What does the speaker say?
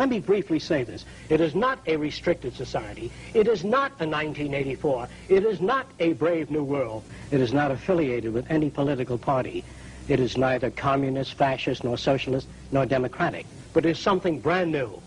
Let me briefly say this. It is not a restricted society. It is not a 1984. It is not a brave new world. It is not affiliated with any political party. It is neither communist, fascist, nor socialist, nor democratic, but is something brand new.